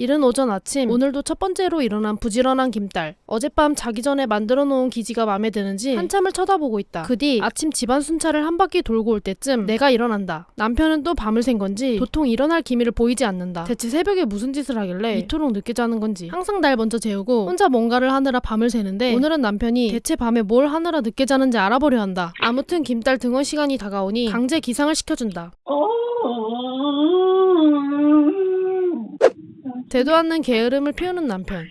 이른 오전 아침 오늘도 첫 번째로 일어난 부지런한 김딸 어젯밤 자기 전에 만들어 놓은 기지가 마음에 드는지 한참을 쳐다보고 있다. 그 뒤 아침 집안 순찰을 한 바퀴 돌고 올 때쯤 내가 일어난다. 남편은 또 밤을 샌 건지 도통 일어날 기미를 보이지 않는다. 대체 새벽에 무슨 짓을 하길래 이토록 늦게 자는 건지 항상 날 먼저 재우고 혼자 뭔가를 하느라 밤을 새는데 오늘은 남편이 대체 밤에 뭘 하느라 늦게 자는지 알아보려 한다. 아무튼 김딸 등원 시간이 다가오니 강제 기상을 시켜준다 되도 않는 게으름을 피우는 남편.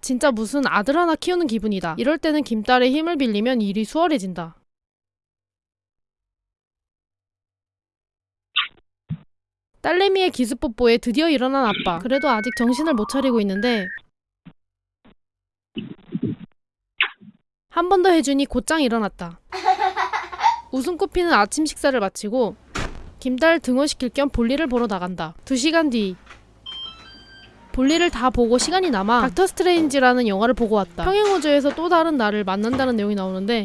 진짜 무슨 아들 하나 키우는 기분이다. 이럴 때는 김딸의 힘을 빌리면 일이 수월해진다. 딸내미의 기습뽀뽀에 드디어 일어난 아빠. 그래도 아직 정신을 못 차리고 있는데 한 번 더 해주니 곧장 일어났다. 웃음 꽃피는 아침 식사를 마치고 김딸 등원시킬 겸 볼일을 보러 나간다. 두 시간 뒤 볼일을 다 보고 시간이 남아 닥터 스트레인지라는 영화를 보고 왔다. 평행우주에서 또 다른 나를 만난다는 내용이 나오는데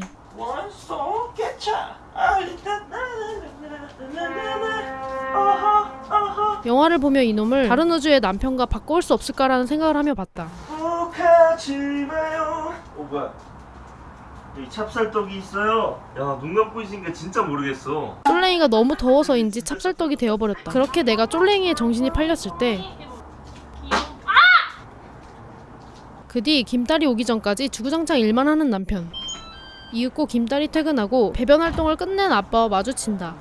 영화를 보며 이놈을 다른 우주의 남편과 바꿔올 수 없을까라는 생각을 하며 봤다. 어 뭐야 여기 찹쌀떡이 있어요 야 눈 감고 있으니까 진짜 모르겠어 쫄랭이가 너무 더워서인지 찹쌀떡이 되어버렸다. 그렇게 내가 쫄랭이의 정신이 팔렸을 때 그뒤 김딸이 오기 전까지 주구장창 일만 하는 남편. 이윽고 김딸이 퇴근하고 배변 활동을 끝낸 아빠와 마주친다.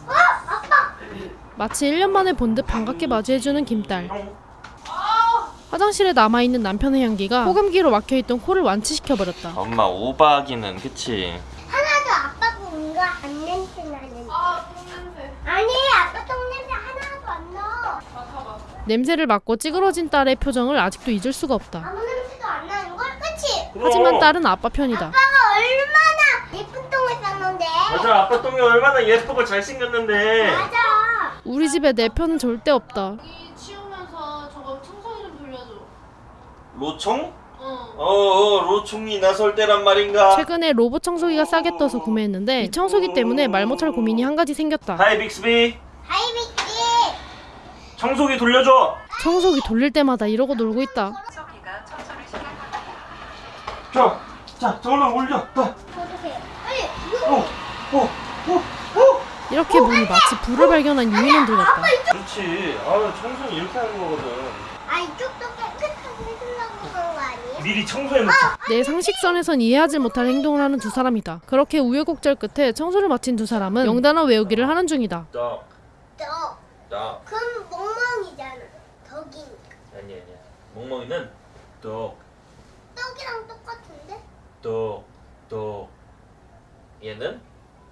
마치 1년 만에 본 듯 반갑게 맞이해주는 김딸. 화장실에 남아있는 남편의 향기가 호감기로 막혀있던 코를 완치시켜버렸다. 엄마 오바기는 그치 하나도 아빠 뭔가 안 냄새 나는데. 아, 똥냄새. 아니, 아빠 똥냄새 하나도 안 나. 냄새를 맡고 찌그러진 딸의 표정을 아직도 잊을 수가 없다. 아무 냄새도 안 나는 걸, 그치? 하지만 딸은 아빠 편이다. 아빠가 얼마나 예쁜 똥을 쌌는데. 맞아 아빠 똥이 얼마나 예쁘고 잘생겼는데 맞아. 우리 집에 내 편은 절대 없다. 여기 치우면서 저거 청소기 좀 돌려줘. 로총? 어. 어어 로총이 나설 때란 말인가 최근에 로봇 청소기가 싸게 떠서 구매했는데 이 청소기 때문에 말 못할 고민이 한 가지 생겼다. Hi Bixby Hi Bixby. 청소기 돌려줘 청소기 돌릴 때마다 이러고 놀고 있다. 자, 자, 저걸로 올려. 어, 어떡해. 빨리. 오, 오, 오, 오. 이렇게 보니 마치 불을 발견한 유인원들 같다. 그렇지. 아, 청소는 이렇게 하는 거거든. 아, 이쪽도 깨끗 미리 청소해놓자. 내 상식선에선 이해하지 못할 행동을 하는 두 사람이다. 그렇게 우여곡절 끝에 청소를 마친 두 사람은 영단어 외우기를 하는 중이다. 떡, 떡. 떡. 그럼 멍멍이잖아. 덕이니까. 아니 아니야. 멍멍이는 떡, 떡이랑 똑같은데? 떡, 떡. 얘는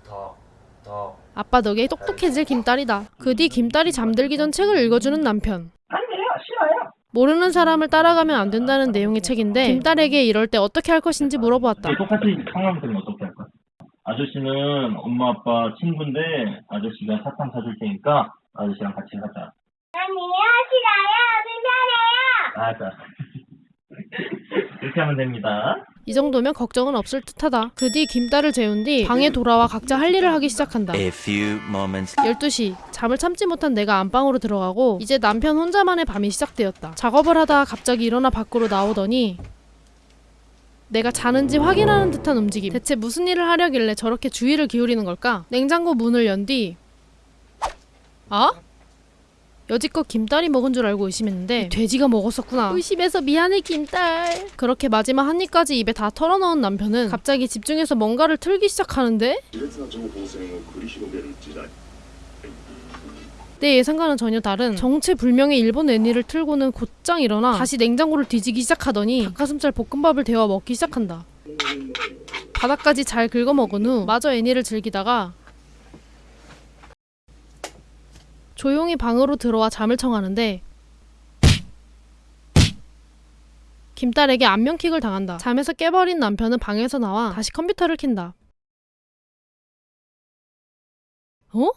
덕, 덕. 아빠 덕에 똑똑해질 김딸이다. 그 뒤 김딸이 잠들기 전 책을 읽어주는 남편. 아니에요, 싫어요. 모르는 사람을 따라가면 안 된다는 내용의 책인데 김딸에게 이럴 때 어떻게 할 것인지 물어보았다. 똑같이 상황 되면 어떻게 할까? 아저씨는 엄마 아빠 친구인데 아저씨가 사탕 사줄 테니까 아저씨랑 같이 가자. 아니요, 싫어요. 불편해요. 맞아. 이렇게 하면 됩니다. 이 정도면 걱정은 없을 듯하다. 그 뒤 김딸을 재운 뒤 방에 돌아와 각자 할 일을 하기 시작한다. A few moments 12시 잠을 참지 못한 내가 안방으로 들어가고 이제 남편 혼자만의 밤이 시작되었다. 작업을 하다 갑자기 일어나 밖으로 나오더니 내가 자는지 확인하는 듯한 움직임. 대체 무슨 일을 하려길래 저렇게 주의를 기울이는 걸까? 냉장고 문을 연 뒤 아? 여지껏 김딸이 먹은 줄 알고 의심했는데 돼지가 먹었었구나. 의심해서 미안해 김딸. 그렇게 마지막 한 입까지 입에 다 털어넣은 남편은 갑자기 집중해서 뭔가를 틀기 시작하는데 내 예상과는 전혀 다른 정체불명의 일본 애니를 틀고는 곧장 일어나 다시 냉장고를 뒤지기 시작하더니 닭가슴살 볶음밥을 데워 먹기 시작한다. 바닥까지 잘 긁어먹은 후 마저 애니를 즐기다가 조용히 방으로 들어와 잠을 청하는데 김딸에게 안면킥을 당한다. 잠에서 깨버린 남편은 방에서 나와 다시 컴퓨터를 킨다. 어?